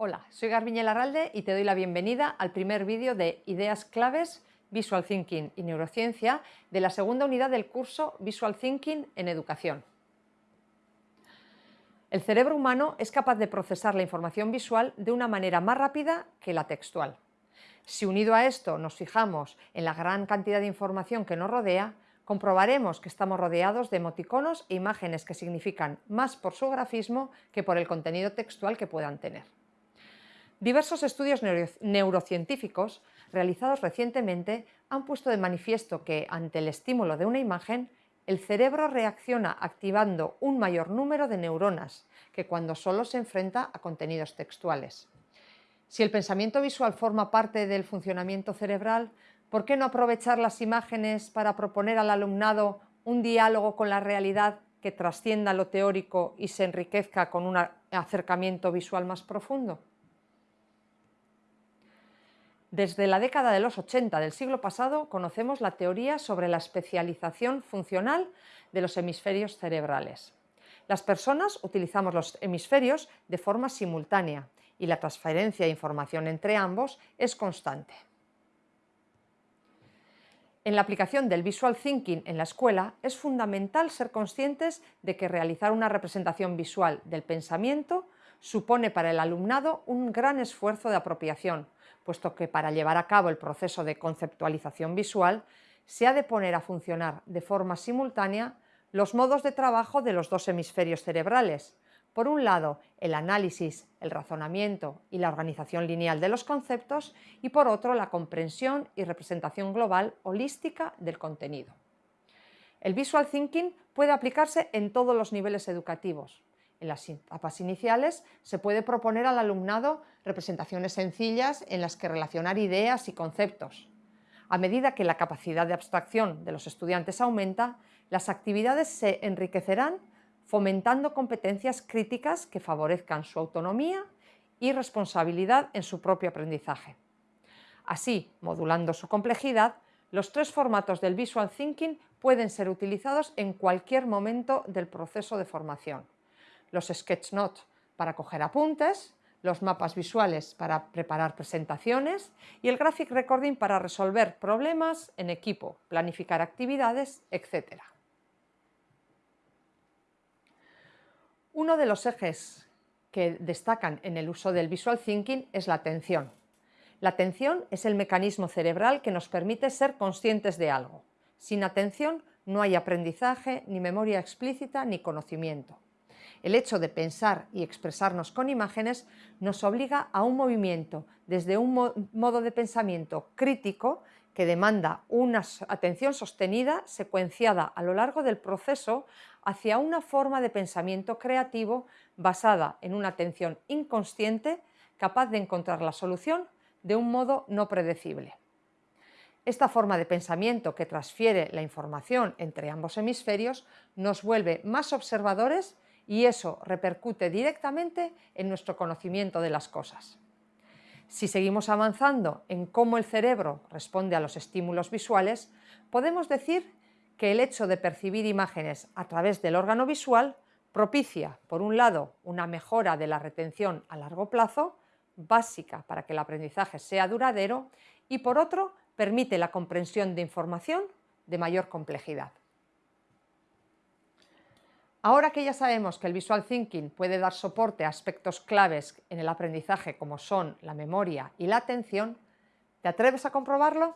Hola, soy Garbiñe Larralde y te doy la bienvenida al primer vídeo de Ideas Claves Visual Thinking y Neurociencia de la segunda unidad del curso Visual Thinking en Educación. El cerebro humano es capaz de procesar la información visual de una manera más rápida que la textual. Si unido a esto nos fijamos en la gran cantidad de información que nos rodea, comprobaremos que estamos rodeados de emoticonos e imágenes que significan más por su grafismo que por el contenido textual que puedan tener. Diversos estudios neurocientíficos realizados recientemente han puesto de manifiesto que, ante el estímulo de una imagen, el cerebro reacciona activando un mayor número de neuronas que cuando solo se enfrenta a contenidos textuales. Si el pensamiento visual forma parte del funcionamiento cerebral, ¿por qué no aprovechar las imágenes para proponer al alumnado un diálogo con la realidad que trascienda lo teórico y se enriquezca con un acercamiento visual más profundo? Desde la década de los 80 del siglo pasado conocemos la teoría sobre la especialización funcional de los hemisferios cerebrales. Las personas utilizamos los hemisferios de forma simultánea y la transferencia de información entre ambos es constante. En la aplicación del visual thinking en la escuela es fundamental ser conscientes de que realizar una representación visual del pensamiento supone para el alumnado un gran esfuerzo de apropiación, puesto que para llevar a cabo el proceso de conceptualización visual se ha de poner a funcionar de forma simultánea los modos de trabajo de los dos hemisferios cerebrales. Por un lado, el análisis, el razonamiento y la organización lineal de los conceptos y por otro, la comprensión y representación global holística del contenido. El visual thinking puede aplicarse en todos los niveles educativos, en las etapas iniciales se puede proponer al alumnado representaciones sencillas en las que relacionar ideas y conceptos. A medida que la capacidad de abstracción de los estudiantes aumenta, las actividades se enriquecerán fomentando competencias críticas que favorezcan su autonomía y responsabilidad en su propio aprendizaje. Así, modulando su complejidad, los tres formatos del Visual Thinking pueden ser utilizados en cualquier momento del proceso de formación los sketch notes para coger apuntes, los mapas visuales para preparar presentaciones y el graphic recording para resolver problemas en equipo, planificar actividades, etc. Uno de los ejes que destacan en el uso del visual thinking es la atención. La atención es el mecanismo cerebral que nos permite ser conscientes de algo. Sin atención no hay aprendizaje, ni memoria explícita, ni conocimiento. El hecho de pensar y expresarnos con imágenes nos obliga a un movimiento desde un modo de pensamiento crítico que demanda una atención sostenida, secuenciada a lo largo del proceso, hacia una forma de pensamiento creativo basada en una atención inconsciente capaz de encontrar la solución de un modo no predecible. Esta forma de pensamiento que transfiere la información entre ambos hemisferios nos vuelve más observadores y eso repercute directamente en nuestro conocimiento de las cosas. Si seguimos avanzando en cómo el cerebro responde a los estímulos visuales, podemos decir que el hecho de percibir imágenes a través del órgano visual propicia, por un lado, una mejora de la retención a largo plazo, básica para que el aprendizaje sea duradero, y por otro, permite la comprensión de información de mayor complejidad. Ahora que ya sabemos que el Visual Thinking puede dar soporte a aspectos claves en el aprendizaje como son la memoria y la atención, ¿te atreves a comprobarlo?